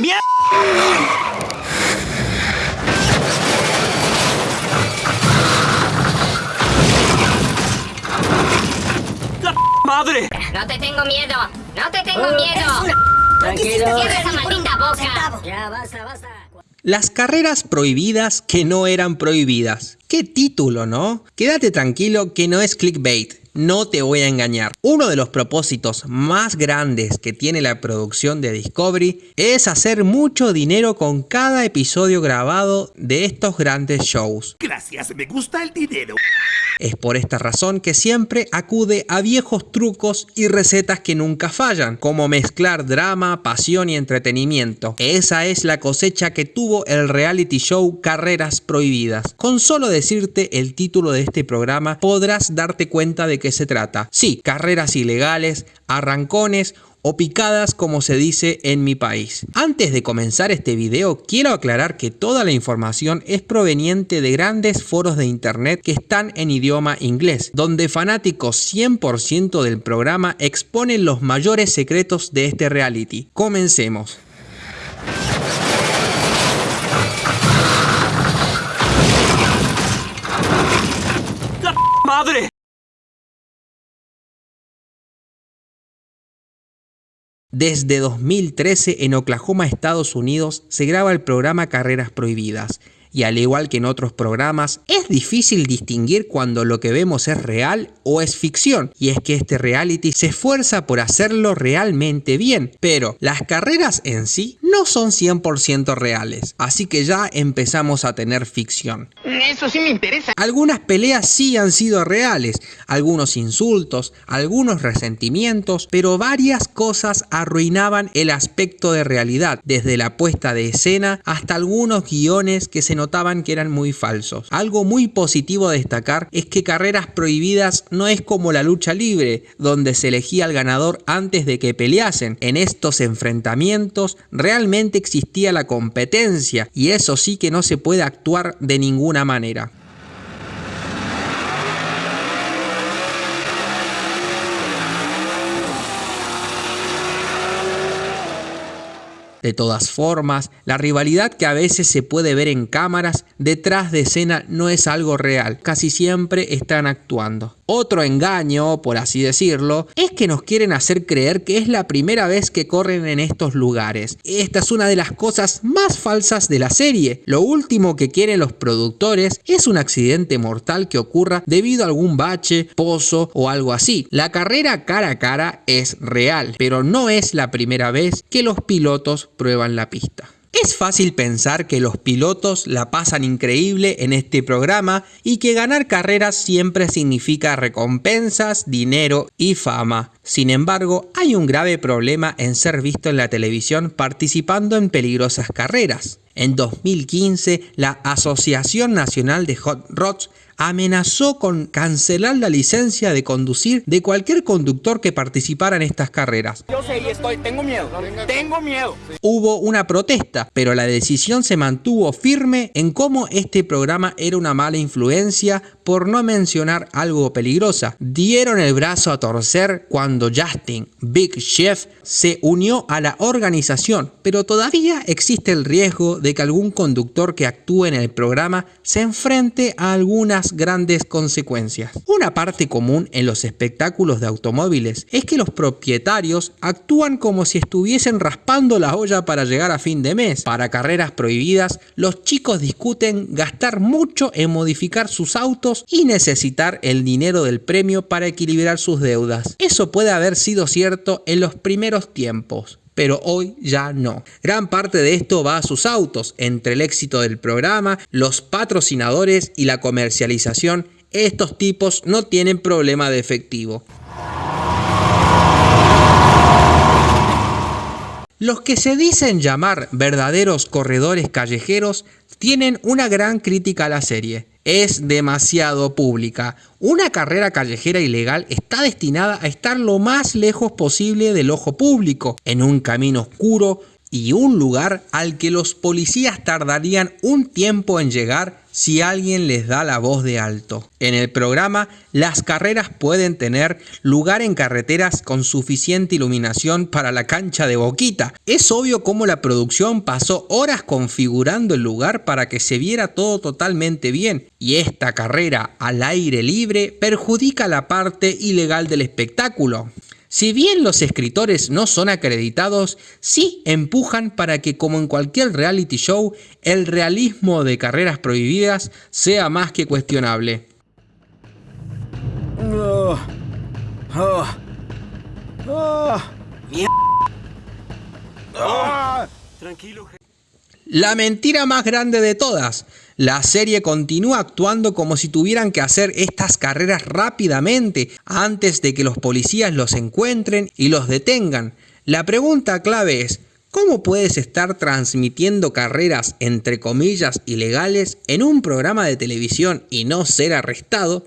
¡Mierda! ¡La madre! No te tengo miedo. No te tengo Oh, miedo. Tranquilo. Cierra esa maldita boca. Ya, basta, basta. Las carreras prohibidas que no eran prohibidas. Qué título, ¿no? Quédate tranquilo que no es clickbait. No te voy a engañar. Uno de los propósitos más grandes que tiene la producción de Discovery es hacer mucho dinero con cada episodio grabado de estos grandes shows. Gracias, me gusta el dinero. Es por esta razón que siempre acude a viejos trucos y recetas que nunca fallan, como mezclar drama, pasión y entretenimiento. Esa es la cosecha que tuvo el reality show Carreras Prohibidas. Con solo decirte el título de este programa podrás darte cuenta de qué se trata. Sí, carreras ilegales, arrancones o picadas como se dice en mi país. Antes de comenzar este video quiero aclarar que toda la información es proveniente de grandes foros de internet que están en idioma inglés, donde fanáticos 100% del programa exponen los mayores secretos de este reality. Comencemos. ¡La madre! Desde 2013 en Oklahoma, Estados Unidos, se graba el programa Carreras Prohibidas. Y al igual que en otros programas, es difícil distinguir cuando lo que vemos es real o es ficción. Y es que este reality se esfuerza por hacerlo realmente bien. Pero las carreras en sí no son 100% reales. Así que ya empezamos a tener ficción. Eso sí me interesa. Algunas peleas sí han sido reales, algunos insultos, algunos resentimientos, pero varias cosas arruinaban el aspecto de realidad, desde la puesta de escena hasta algunos guiones que se notaban que eran muy falsos. Algo muy positivo a destacar es que Carreras Prohibidas no es como la lucha libre, donde se elegía al ganador antes de que peleasen. En estos enfrentamientos realmente existía la competencia y eso sí que no se puede actuar de ninguna manera. De todas formas, la rivalidad que a veces se puede ver en cámaras detrás de escena no es algo real, casi siempre están actuando. Otro engaño, por así decirlo, es que nos quieren hacer creer que es la primera vez que corren en estos lugares. Esta es una de las cosas más falsas de la serie. Lo último que quieren los productores es un accidente mortal que ocurra debido a algún bache, pozo o algo así. La carrera cara a cara es real, pero no es la primera vez que los pilotos prueban la pista. Es fácil pensar que los pilotos la pasan increíble en este programa y que ganar carreras siempre significa recompensas, dinero y fama. Sin embargo, hay un grave problema en ser visto en la televisión participando en peligrosas carreras. En 2015, la Asociación Nacional de Hot Rods amenazó con cancelar la licencia de conducir de cualquier conductor que participara en estas carreras. Yo sé y estoy, tengo miedo. Tengo miedo. Hubo una protesta, pero la decisión se mantuvo firme en cómo este programa era una mala influencia por no mencionar algo peligrosa. Dieron el brazo a torcer cuando Justin, Big Chef, se unió a la organización, pero todavía existe el riesgo de que algún conductor que actúe en el programa se enfrente a algunas grandes consecuencias. Una parte común en los espectáculos de automóviles es que los propietarios actúan como si estuviesen raspando la olla para llegar a fin de mes. Para carreras prohibidas, los chicos discuten gastar mucho en modificar sus autos y necesitar el dinero del premio para equilibrar sus deudas. Eso puede haber sido cierto en los primeros tiempos pero hoy ya no. Gran parte de esto va a sus autos, entre el éxito del programa, los patrocinadores y la comercialización, estos tipos no tienen problema de efectivo. Los que se dicen llamar verdaderos corredores callejeros tienen una gran crítica a la serie. Es demasiado pública. Una carrera callejera ilegal está destinada a estar lo más lejos posible del ojo público, en un camino oscuro y un lugar al que los policías tardarían un tiempo en llegar si alguien les da la voz de alto. En el programa, las carreras pueden tener lugar en carreteras con suficiente iluminación para la cancha de Boquita. Es obvio cómo la producción pasó horas configurando el lugar para que se viera todo totalmente bien, y esta carrera al aire libre perjudica la parte ilegal del espectáculo. Si bien los escritores no son acreditados, sí empujan para que como en cualquier reality show, el realismo de carreras prohibidas sea más que cuestionable. Tranquilo, je- La mentira más grande de todas. La serie continúa actuando como si tuvieran que hacer estas carreras rápidamente antes de que los policías los encuentren y los detengan. La pregunta clave es, ¿cómo puedes estar transmitiendo carreras entre comillas ilegales en un programa de televisión y no ser arrestado?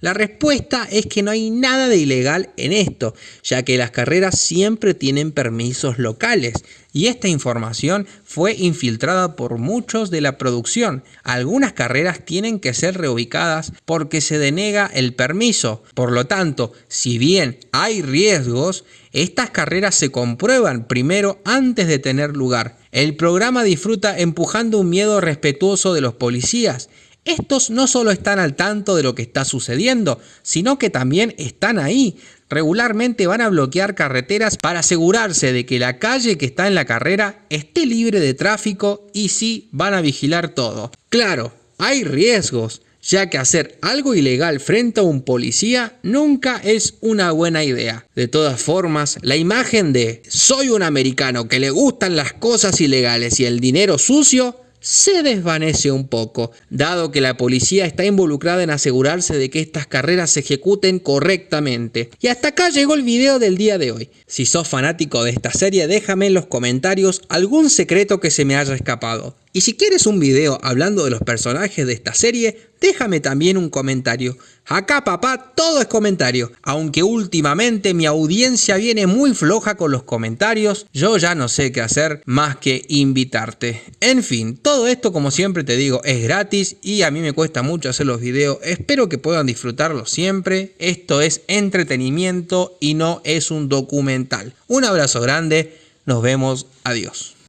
La respuesta es que no hay nada de ilegal en esto, ya que las carreras siempre tienen permisos locales y esta información fue infiltrada por muchos de la producción. Algunas carreras tienen que ser reubicadas porque se denega el permiso. Por lo tanto, si bien hay riesgos, estas carreras se comprueban primero antes de tener lugar. El programa disfruta empujando un miedo respetuoso de los policías estos no solo están al tanto de lo que está sucediendo, sino que también están ahí. Regularmente van a bloquear carreteras para asegurarse de que la calle que está en la carrera esté libre de tráfico y sí van a vigilar todo. Claro, hay riesgos, ya que hacer algo ilegal frente a un policía nunca es una buena idea. De todas formas, la imagen de soy un americano que le gustan las cosas ilegales y el dinero sucio se desvanece un poco, dado que la policía está involucrada en asegurarse de que estas carreras se ejecuten correctamente. Y hasta acá llegó el video del día de hoy. Si sos fanático de esta serie, déjame en los comentarios algún secreto que se me haya escapado. Y si quieres un video hablando de los personajes de esta serie, déjame también un comentario. Acá papá todo es comentario, aunque últimamente mi audiencia viene muy floja con los comentarios, yo ya no sé qué hacer más que invitarte. En fin, todo esto como siempre te digo es gratis y a mí me cuesta mucho hacer los videos, espero que puedan disfrutarlos siempre, esto es entretenimiento y no es un documental. Un abrazo grande, nos vemos, adiós.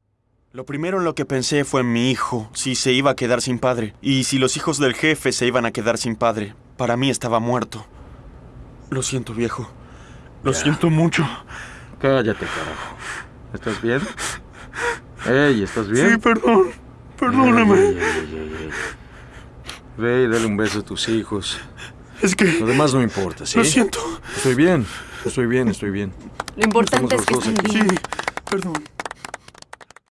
Lo primero en lo que pensé fue en mi hijo, si se iba a quedar sin padre, y si los hijos del jefe se iban a quedar sin padre. Para mí estaba muerto. Lo siento, viejo. Lo siento mucho. Cállate, carajo. ¿Estás bien? Ey, ¿estás bien? Sí, perdón. Perdóname. Ey, ey, ey. Ve y dale un beso a tus hijos. Es que... Lo demás no importa, ¿sí? Lo siento. Estoy bien, estoy bien, estoy bien. Lo importante es Estamos que los dos estén aquí. bien. Sí, perdón.